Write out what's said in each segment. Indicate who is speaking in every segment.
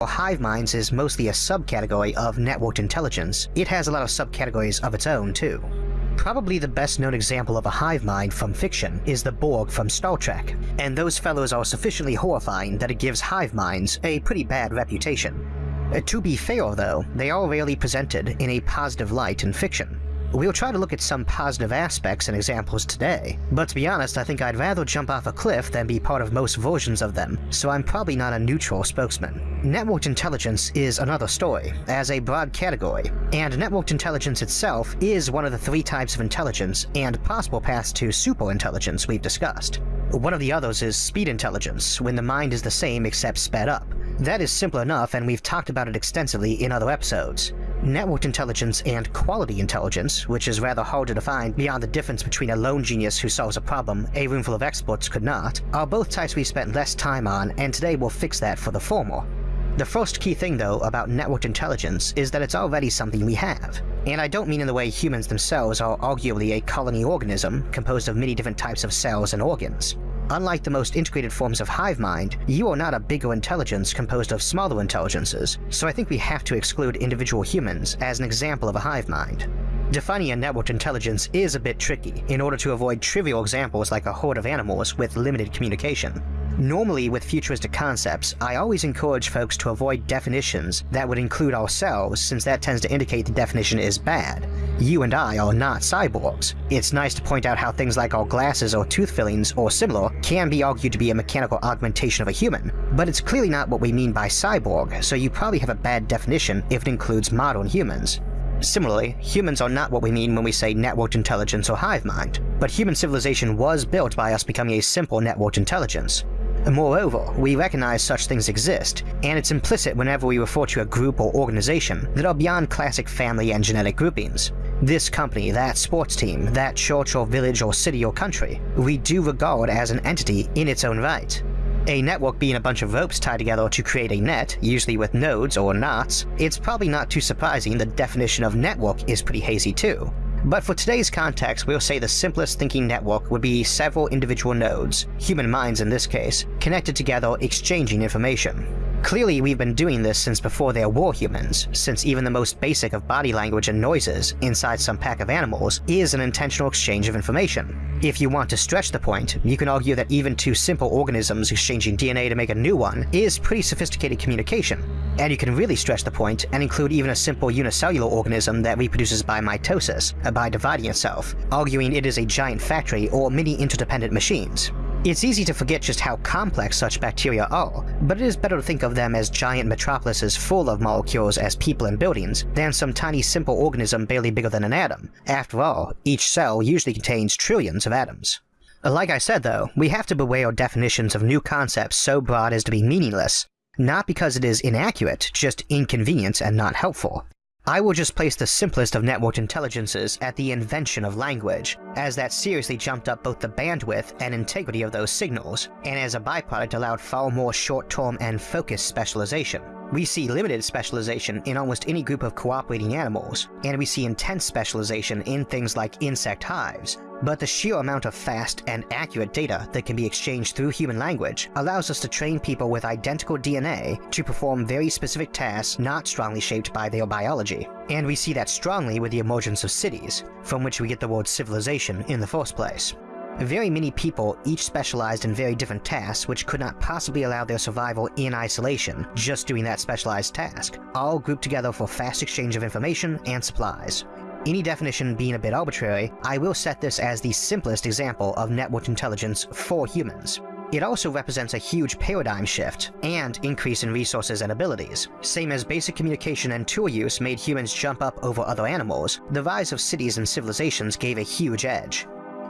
Speaker 1: While hive minds is mostly a subcategory of networked intelligence, it has a lot of subcategories of its own too. Probably the best known example of a hive mind from fiction is the Borg from Star Trek, and those fellows are sufficiently horrifying that it gives hive minds a pretty bad reputation. Uh, to be fair though, they are rarely presented in a positive light in fiction. We'll try to look at some positive aspects and examples today, but to be honest I think I'd rather jump off a cliff than be part of most versions of them, so I'm probably not a neutral spokesman. Networked intelligence is another story, as a broad category, and networked intelligence itself is one of the three types of intelligence and possible paths to superintelligence we've discussed. One of the others is speed intelligence, when the mind is the same except sped up. That is simple enough and we've talked about it extensively in other episodes. Networked intelligence and quality intelligence, which is rather hard to define beyond the difference between a lone genius who solves a problem a roomful of experts could not, are both types we've spent less time on and today we'll fix that for the former. The first key thing though about networked intelligence is that it's already something we have. And I don't mean in the way humans themselves are arguably a colony organism composed of many different types of cells and organs. Unlike the most integrated forms of hive mind, you are not a bigger intelligence composed of smaller intelligences, so I think we have to exclude individual humans as an example of a hive mind. Defining a networked intelligence is a bit tricky in order to avoid trivial examples like a horde of animals with limited communication. Normally, with futuristic concepts, I always encourage folks to avoid definitions that would include ourselves since that tends to indicate the definition is bad. You and I are not cyborgs. It's nice to point out how things like our glasses or tooth fillings or similar can be argued to be a mechanical augmentation of a human, but it's clearly not what we mean by cyborg, so you probably have a bad definition if it includes modern humans. Similarly, humans are not what we mean when we say networked intelligence or hive mind, but human civilization was built by us becoming a simple networked intelligence. Moreover, we recognize such things exist, and it's implicit whenever we refer to a group or organization that are beyond classic family and genetic groupings. This company, that sports team, that church or village or city or country, we do regard as an entity in its own right. A network being a bunch of ropes tied together to create a net, usually with nodes or knots, it's probably not too surprising the definition of network is pretty hazy too. But for today's context, we'll say the simplest thinking network would be several individual nodes, human minds in this case, connected together exchanging information. Clearly we've been doing this since before there were humans, since even the most basic of body language and noises inside some pack of animals is an intentional exchange of information. If you want to stretch the point, you can argue that even two simple organisms exchanging DNA to make a new one is pretty sophisticated communication. And you can really stretch the point and include even a simple unicellular organism that reproduces by mitosis, by dividing itself, arguing it is a giant factory or many interdependent machines. It's easy to forget just how complex such bacteria are, but it is better to think of them as giant metropolises full of molecules as people and buildings than some tiny simple organism barely bigger than an atom. After all, each cell usually contains trillions of atoms. Like I said though, we have to beware definitions of new concepts so broad as to be meaningless, not because it is inaccurate, just inconvenient and not helpful. I will just place the simplest of networked intelligences at the invention of language, as that seriously jumped up both the bandwidth and integrity of those signals, and as a byproduct allowed far more short-term and focused specialization. We see limited specialization in almost any group of cooperating animals, and we see intense specialization in things like insect hives, but the sheer amount of fast and accurate data that can be exchanged through human language allows us to train people with identical DNA to perform very specific tasks not strongly shaped by their biology. And we see that strongly with the emergence of cities, from which we get the word civilization in the first place. Very many people each specialized in very different tasks which could not possibly allow their survival in isolation, just doing that specialized task, all grouped together for fast exchange of information and supplies. Any definition being a bit arbitrary, I will set this as the simplest example of networked intelligence for humans. It also represents a huge paradigm shift and increase in resources and abilities. Same as basic communication and tool use made humans jump up over other animals, the rise of cities and civilizations gave a huge edge.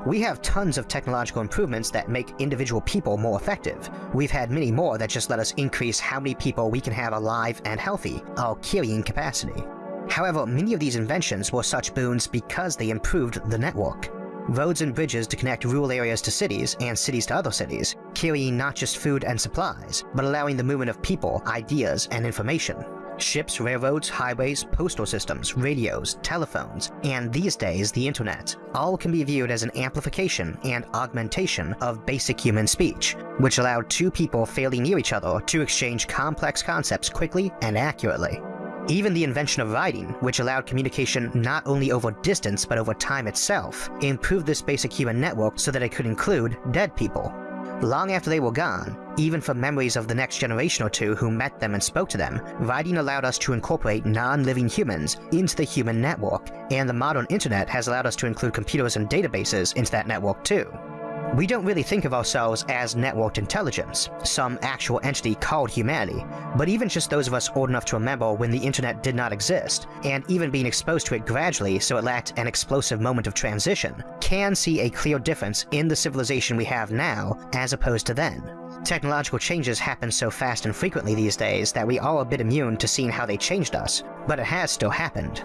Speaker 1: We have tons of technological improvements that make individual people more effective. We've had many more that just let us increase how many people we can have alive and healthy, our carrying capacity. However, many of these inventions were such boons because they improved the network. Roads and bridges to connect rural areas to cities and cities to other cities, carrying not just food and supplies, but allowing the movement of people, ideas, and information. Ships, railroads, highways, postal systems, radios, telephones, and these days the internet, all can be viewed as an amplification and augmentation of basic human speech, which allowed two people fairly near each other to exchange complex concepts quickly and accurately. Even the invention of writing, which allowed communication not only over distance but over time itself, improved this basic human network so that it could include dead people. Long after they were gone, even from memories of the next generation or two who met them and spoke to them, writing allowed us to incorporate non-living humans into the human network, and the modern internet has allowed us to include computers and databases into that network too. We don't really think of ourselves as networked intelligence, some actual entity called humanity, but even just those of us old enough to remember when the internet did not exist, and even being exposed to it gradually so it lacked an explosive moment of transition, can see a clear difference in the civilization we have now as opposed to then. Technological changes happen so fast and frequently these days that we are a bit immune to seeing how they changed us, but it has still happened.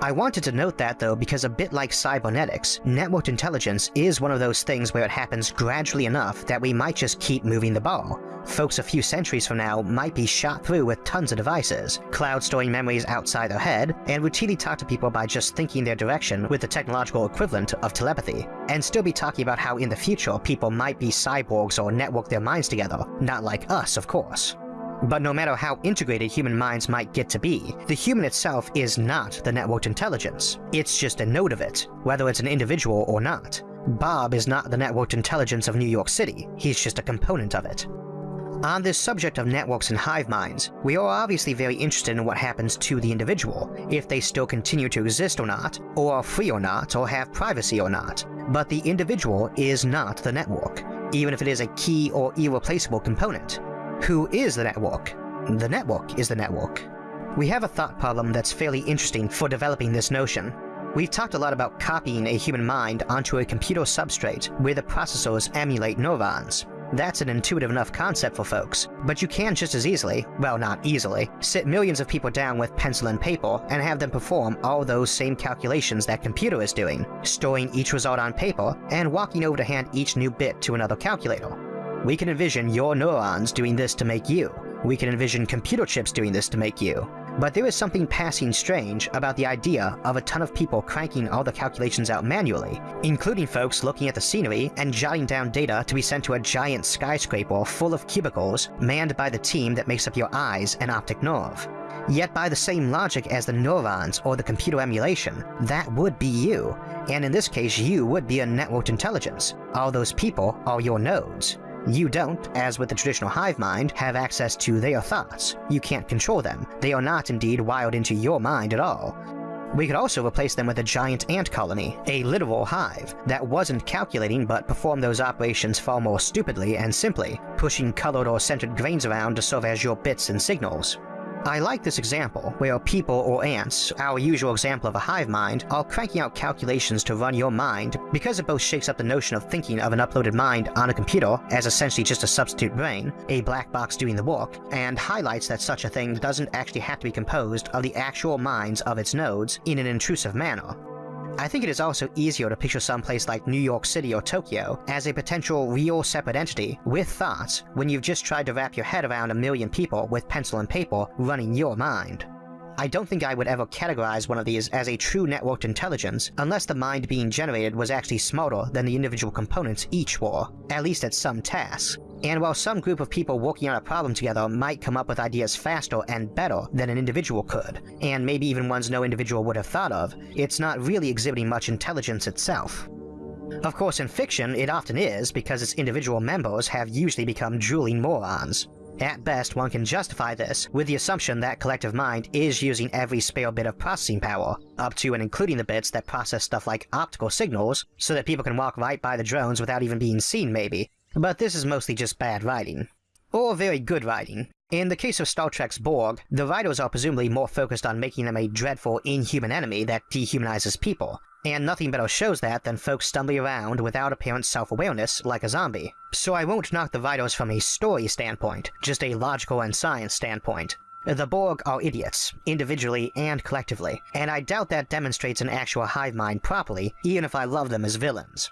Speaker 1: I wanted to note that though because a bit like cybernetics, networked intelligence is one of those things where it happens gradually enough that we might just keep moving the ball. Folks a few centuries from now might be shot through with tons of devices, cloud storing memories outside their head, and routinely talk to people by just thinking their direction with the technological equivalent of telepathy, and still be talking about how in the future people might be cyborgs or network their minds together, not like us of course. But no matter how integrated human minds might get to be, the human itself is not the networked intelligence. It's just a node of it, whether it's an individual or not. Bob is not the networked intelligence of New York City, he's just a component of it. On this subject of networks and hive minds, we are obviously very interested in what happens to the individual, if they still continue to exist or not, or are free or not, or have privacy or not. But the individual is not the network, even if it is a key or irreplaceable component. Who is the network? The network is the network. We have a thought problem that's fairly interesting for developing this notion. We've talked a lot about copying a human mind onto a computer substrate where the processors emulate neurons. That's an intuitive enough concept for folks, but you can just as easily, well not easily, sit millions of people down with pencil and paper and have them perform all those same calculations that computer is doing, storing each result on paper and walking over to hand each new bit to another calculator. We can envision your neurons doing this to make you. We can envision computer chips doing this to make you. But there is something passing strange about the idea of a ton of people cranking all the calculations out manually, including folks looking at the scenery and jotting down data to be sent to a giant skyscraper full of cubicles manned by the team that makes up your eyes and optic nerve. Yet by the same logic as the neurons or the computer emulation, that would be you. And in this case, you would be a networked intelligence. All those people are your nodes. You don't, as with the traditional hive mind, have access to their thoughts. You can't control them. They are not indeed wired into your mind at all. We could also replace them with a giant ant colony, a literal hive, that wasn't calculating but performed those operations far more stupidly and simply, pushing colored or centered grains around to serve as your bits and signals. I like this example, where people or ants, our usual example of a hive mind, are cranking out calculations to run your mind because it both shakes up the notion of thinking of an uploaded mind on a computer as essentially just a substitute brain, a black box doing the work, and highlights that such a thing doesn't actually have to be composed of the actual minds of its nodes in an intrusive manner. I think it is also easier to picture someplace like New York City or Tokyo as a potential real separate entity with thoughts when you've just tried to wrap your head around a million people with pencil and paper running your mind. I don't think I would ever categorize one of these as a true networked intelligence unless the mind being generated was actually smarter than the individual components each were, at least at some tasks. And while some group of people working on a problem together might come up with ideas faster and better than an individual could, and maybe even ones no individual would have thought of, it's not really exhibiting much intelligence itself. Of course, in fiction, it often is because its individual members have usually become drooling morons. At best, one can justify this with the assumption that collective mind is using every spare bit of processing power, up to and including the bits that process stuff like optical signals, so that people can walk right by the drones without even being seen maybe, but this is mostly just bad writing. Or very good writing. In the case of Star Trek's Borg, the writers are presumably more focused on making them a dreadful, inhuman enemy that dehumanizes people, and nothing better shows that than folks stumbling around without apparent self-awareness like a zombie. So I won't knock the writers from a story standpoint, just a logical and science standpoint. The Borg are idiots, individually and collectively, and I doubt that demonstrates an actual hive mind properly, even if I love them as villains.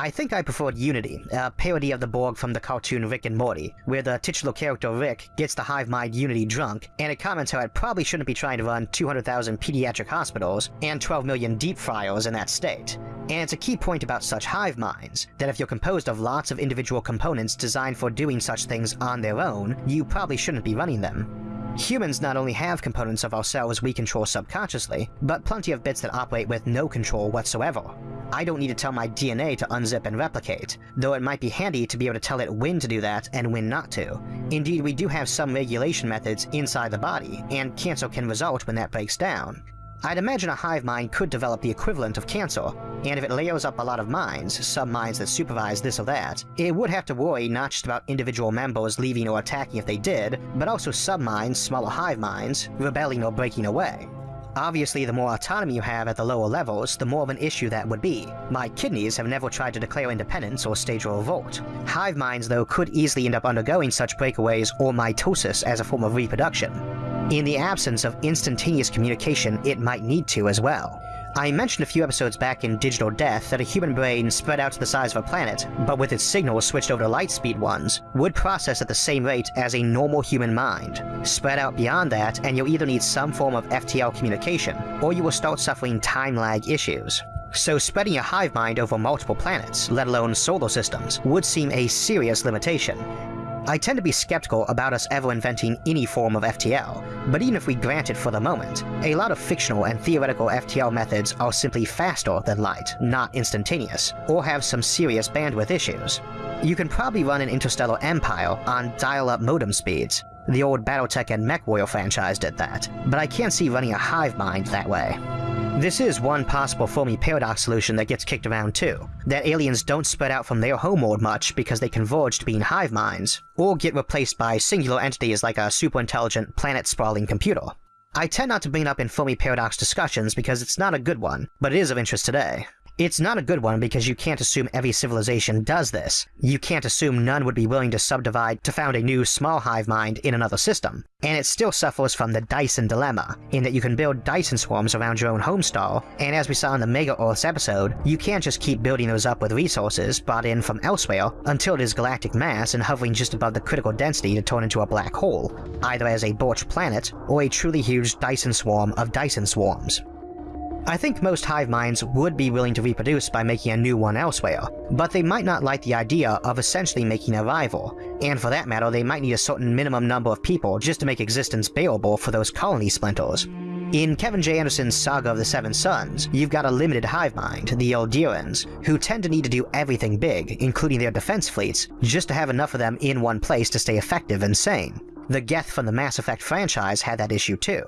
Speaker 1: I think I preferred Unity, a parody of the Borg from the cartoon Rick and Morty, where the titular character Rick gets the hive mind Unity drunk, and it comments how it probably shouldn't be trying to run 200,000 pediatric hospitals and 12 million deep fryers in that state. And it's a key point about such hive minds, that if you're composed of lots of individual components designed for doing such things on their own, you probably shouldn't be running them. Humans not only have components of ourselves we control subconsciously, but plenty of bits that operate with no control whatsoever. I don't need to tell my DNA to unzip and replicate, though it might be handy to be able to tell it when to do that and when not to. Indeed, we do have some regulation methods inside the body, and cancer can result when that breaks down, I'd imagine a hive mind could develop the equivalent of cancer, and if it layers up a lot of minds, some minds that supervise this or that, it would have to worry not just about individual members leaving or attacking if they did, but also sub-minds, smaller hive minds, rebelling or breaking away. Obviously, the more autonomy you have at the lower levels, the more of an issue that would be. My kidneys have never tried to declare independence or stage a revolt. Hive minds, though, could easily end up undergoing such breakaways or mitosis as a form of reproduction. In the absence of instantaneous communication, it might need to as well. I mentioned a few episodes back in Digital Death that a human brain spread out to the size of a planet, but with its signals switched over to light speed ones, would process at the same rate as a normal human mind. Spread out beyond that, and you'll either need some form of FTL communication, or you will start suffering time lag issues. So spreading a hive mind over multiple planets, let alone solar systems, would seem a serious limitation, I tend to be skeptical about us ever inventing any form of FTL, but even if we grant it for the moment, a lot of fictional and theoretical FTL methods are simply faster than light, not instantaneous, or have some serious bandwidth issues. You can probably run an interstellar empire on dial-up modem speeds. The old Battletech and MechWarrior franchise did that, but I can't see running a hive mind that way. This is one possible Fermi paradox solution that gets kicked around too, that aliens don't spread out from their homeworld much because they converge to being hive minds, or get replaced by singular entities like a super-intelligent, planet-sprawling computer. I tend not to bring up in Fermi paradox discussions because it's not a good one, but it is of interest today. It's not a good one because you can't assume every civilization does this. You can't assume none would be willing to subdivide to found a new small hive mind in another system. And it still suffers from the Dyson dilemma, in that you can build Dyson swarms around your own homestar, and as we saw in the Mega Earths episode, you can't just keep building those up with resources brought in from elsewhere until it is galactic mass and hovering just above the critical density to turn into a black hole, either as a Birch planet or a truly huge Dyson swarm of Dyson swarms. I think most hive minds would be willing to reproduce by making a new one elsewhere, but they might not like the idea of essentially making a rival, and for that matter they might need a certain minimum number of people just to make existence bearable for those colony splinters. In Kevin J. Anderson's Saga of the Seven Suns, you've got a limited hive mind, the Ildirans, who tend to need to do everything big, including their defense fleets, just to have enough of them in one place to stay effective and sane. The Geth from the Mass Effect franchise had that issue too.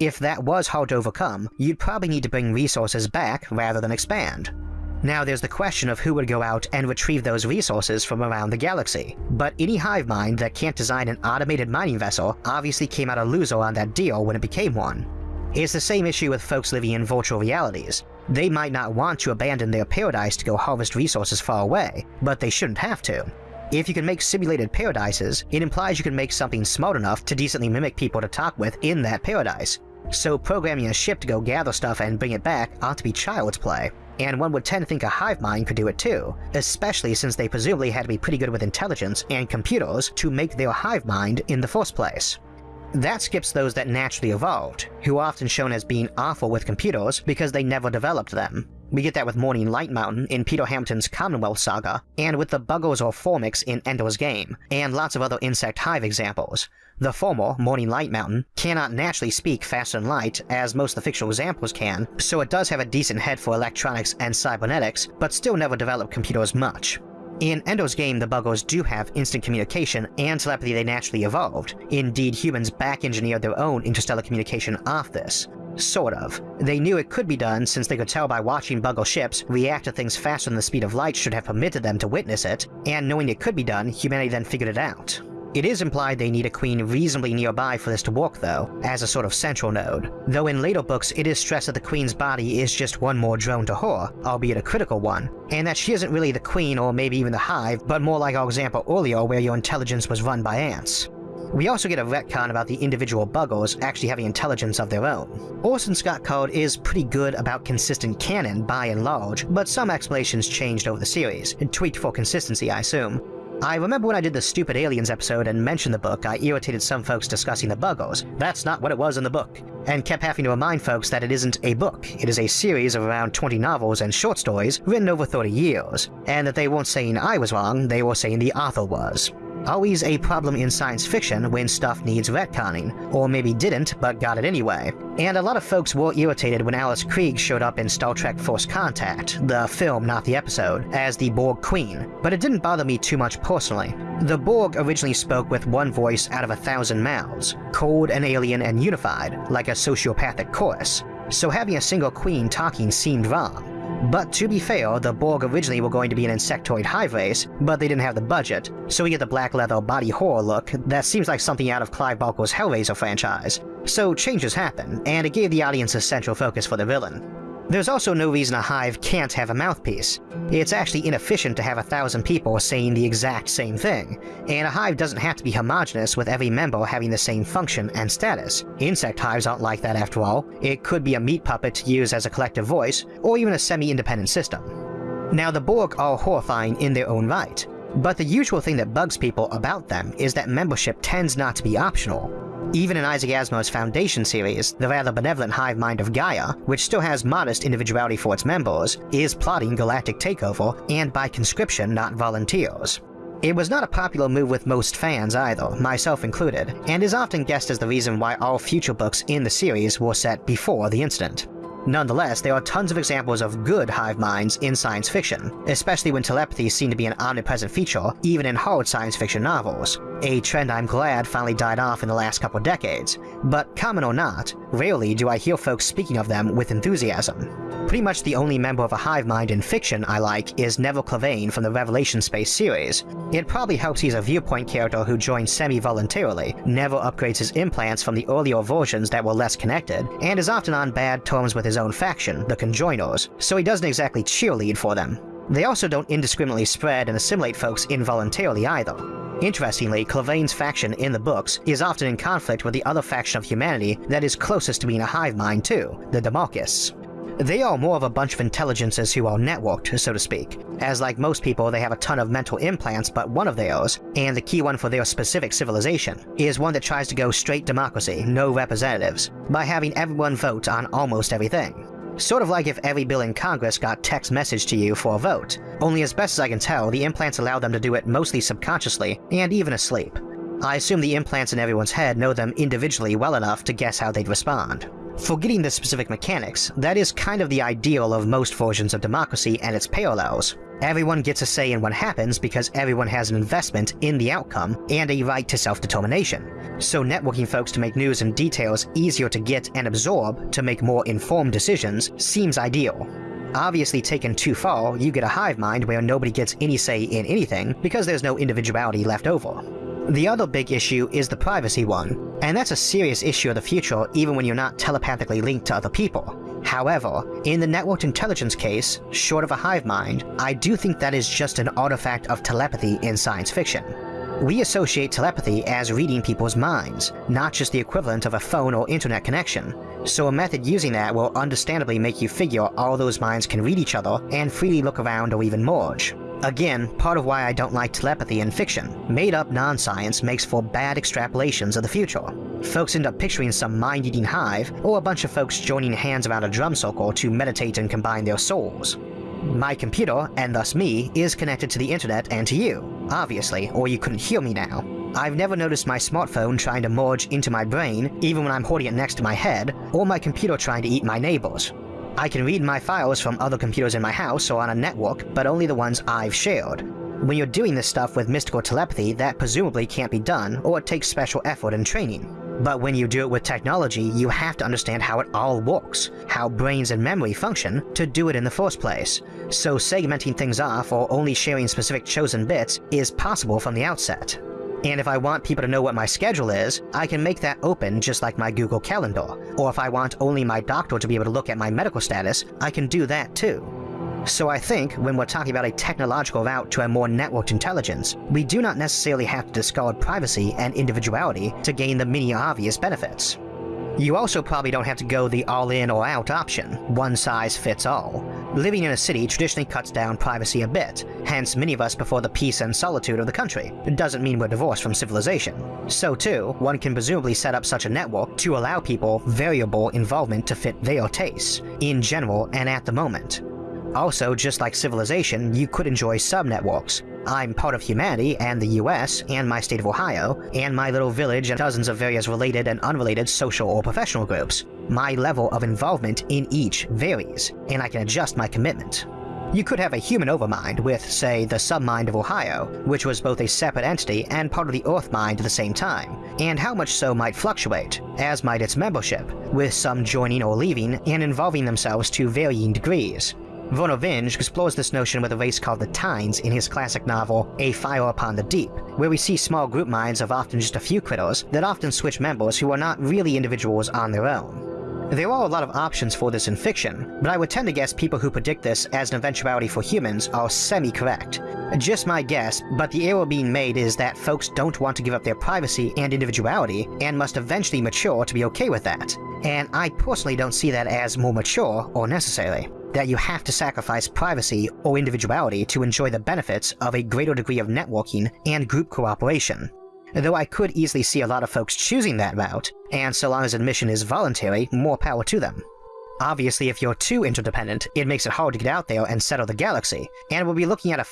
Speaker 1: If that was hard to overcome, you'd probably need to bring resources back rather than expand. Now there's the question of who would go out and retrieve those resources from around the galaxy, but any hive mind that can't design an automated mining vessel obviously came out a loser on that deal when it became one. It's the same issue with folks living in virtual realities. They might not want to abandon their paradise to go harvest resources far away, but they shouldn't have to. If you can make simulated paradises, it implies you can make something smart enough to decently mimic people to talk with in that paradise, so programming a ship to go gather stuff and bring it back ought to be child's play. And one would tend to think a hive mind could do it too, especially since they presumably had to be pretty good with intelligence and computers to make their hive mind in the first place. That skips those that naturally evolved, who are often shown as being awful with computers because they never developed them. We get that with Morning Light Mountain in Peter Hamilton's Commonwealth saga, and with the Buggers or Formics in Ender's Game, and lots of other insect hive examples. The former, Morning Light Mountain, cannot naturally speak faster than light, as most of the fictional examples can, so it does have a decent head for electronics and cybernetics, but still never developed computers much. In Ender's game, the Buggers do have instant communication and telepathy they naturally evolved. Indeed, humans back-engineered their own interstellar communication off this. Sort of. They knew it could be done since they could tell by watching Bugger ships react to things faster than the speed of light should have permitted them to witness it, and knowing it could be done, humanity then figured it out. It is implied they need a queen reasonably nearby for this to work though, as a sort of central node, though in later books it is stressed that the queen's body is just one more drone to her, albeit a critical one, and that she isn't really the queen or maybe even the hive, but more like our example earlier where your intelligence was run by ants. We also get a retcon about the individual Buggers actually having intelligence of their own. Orson Scott Card is pretty good about consistent canon by and large, but some explanations changed over the series, tweaked for consistency I assume. I remember when I did the Stupid Aliens episode and mentioned the book, I irritated some folks discussing the Buggers. That's not what it was in the book. And kept having to remind folks that it isn't a book. It is a series of around 20 novels and short stories written over 30 years. And that they weren't saying I was wrong, they were saying the author was. Always a problem in science fiction when stuff needs retconning, or maybe didn't but got it anyway. And a lot of folks were irritated when Alice Krige showed up in Star Trek First Contact, the film not the episode, as the Borg Queen, but it didn't bother me too much personally. The Borg originally spoke with one voice out of a thousand mouths, cold and alien and unified, like a sociopathic chorus, so having a single queen talking seemed wrong. But to be fair, the Borg originally were going to be an insectoid hive race, but they didn't have the budget, so we get the black leather body horror look that seems like something out of Clive Barker's Hellraiser franchise. So changes happen, and it gave the audience a central focus for the villain. There's also no reason a hive can't have a mouthpiece. It's actually inefficient to have a thousand people saying the exact same thing, and a hive doesn't have to be homogenous with every member having the same function and status. Insect hives aren't like that after all. It could be a meat puppet used as a collective voice, or even a semi-independent system. Now the Borg are horrifying in their own right, but the usual thing that bugs people about them is that membership tends not to be optional. Even in Isaac Asimov's Foundation series, the rather benevolent hive mind of Gaia, which still has modest individuality for its members, is plotting galactic takeover, and by conscription, not volunteers. It was not a popular move with most fans either, myself included, and is often guessed as the reason why all future books in the series were set before the incident. Nonetheless, there are tons of examples of good hive minds in science fiction, especially when telepathy seemed to be an omnipresent feature even in hard science fiction novels, a trend I'm glad finally died off in the last couple decades, but common or not, rarely do I hear folks speaking of them with enthusiasm. Pretty much the only member of a hive mind in fiction I like is Nevil Clavain from the Revelation Space series. It probably helps he's a viewpoint character who joined semi-voluntarily, never upgrades his implants from the earlier versions that were less connected, and is often on bad terms with his own faction, the Conjoiners, so he doesn't exactly cheerlead for them. They also don't indiscriminately spread and assimilate folks involuntarily either. Interestingly, Clavain's faction in the books is often in conflict with the other faction of humanity that is closest to being a hive mind too, the Demarchists. They are more of a bunch of intelligences who are networked, so to speak, as like most people they have a ton of mental implants but one of theirs, and the key one for their specific civilization, is one that tries to go straight democracy, no representatives, by having everyone vote on almost everything. Sort of like if every bill in Congress got text message to you for a vote, only as best as I can tell, the implants allow them to do it mostly subconsciously, and even asleep. I assume the implants in everyone's head know them individually well enough to guess how they'd respond. Forgetting the specific mechanics, that is kind of the ideal of most versions of democracy and its parallels. Everyone gets a say in what happens because everyone has an investment in the outcome and a right to self-determination. So networking folks to make news and details easier to get and absorb to make more informed decisions seems ideal. Obviously taken too far, you get a hive mind where nobody gets any say in anything because there's no individuality left over. The other big issue is the privacy one, and that's a serious issue of the future even when you're not telepathically linked to other people. However, in the networked intelligence case, short of a hive mind, I do think that is just an artifact of telepathy in science fiction. We associate telepathy as reading people's minds, not just the equivalent of a phone or internet connection, so a method using that will understandably make you figure all those minds can read each other and freely look around or even merge. Again, part of why I don't like telepathy in fiction. Made-up non-science makes for bad extrapolations of the future. Folks end up picturing some mind-eating hive, or a bunch of folks joining hands around a drum circle to meditate and combine their souls. My computer, and thus me, is connected to the internet and to you, obviously, or you couldn't hear me now. I've never noticed my smartphone trying to merge into my brain, even when I'm holding it next to my head, or my computer trying to eat my neighbors. I can read my files from other computers in my house or on a network, but only the ones I've shared. When you're doing this stuff with mystical telepathy, that presumably can't be done, or it takes special effort and training. But when you do it with technology, you have to understand how it all works, how brains and memory function, to do it in the first place. So segmenting things off or only sharing specific chosen bits is possible from the outset. And if I want people to know what my schedule is, I can make that open just like my Google Calendar. Or if I want only my doctor to be able to look at my medical status, I can do that too. So I think when we're talking about a technological route to a more networked intelligence, we do not necessarily have to discard privacy and individuality to gain the many obvious benefits. You also probably don't have to go the all-in or out option, one size fits all. Living in a city traditionally cuts down privacy a bit, hence many of us prefer the peace and solitude of the country. It doesn't mean we're divorced from civilization. So too, one can presumably set up such a network to allow people variable involvement to fit their tastes, in general and at the moment. Also, just like civilization, you could enjoy sub-networks. I'm part of humanity and the US and my state of Ohio, and my little village and dozens of various related and unrelated social or professional groups. My level of involvement in each varies, and I can adjust my commitment. You could have a human overmind with, say, the submind of Ohio, which was both a separate entity and part of the Earth mind at the same time, and how much so might fluctuate, as might its membership, with some joining or leaving and involving themselves to varying degrees. Vernor Vinge explores this notion with a race called the Tines in his classic novel A Fire Upon the Deep, where we see small group minds of often just a few critters that often switch members who are not really individuals on their own. There are a lot of options for this in fiction, but I would tend to guess people who predict this as an eventuality for humans are semi-correct. Just my guess, but the error being made is that folks don't want to give up their privacy and individuality and must eventually mature to be okay with that. And I personally don't see that as more mature or necessary that you have to sacrifice privacy or individuality to enjoy the benefits of a greater degree of networking and group cooperation. Though I could easily see a lot of folks choosing that route, and so long as admission is voluntary, more power to them. Obviously, if you're too interdependent, it makes it hard to get out there and settle the galaxy, and we'll be looking at a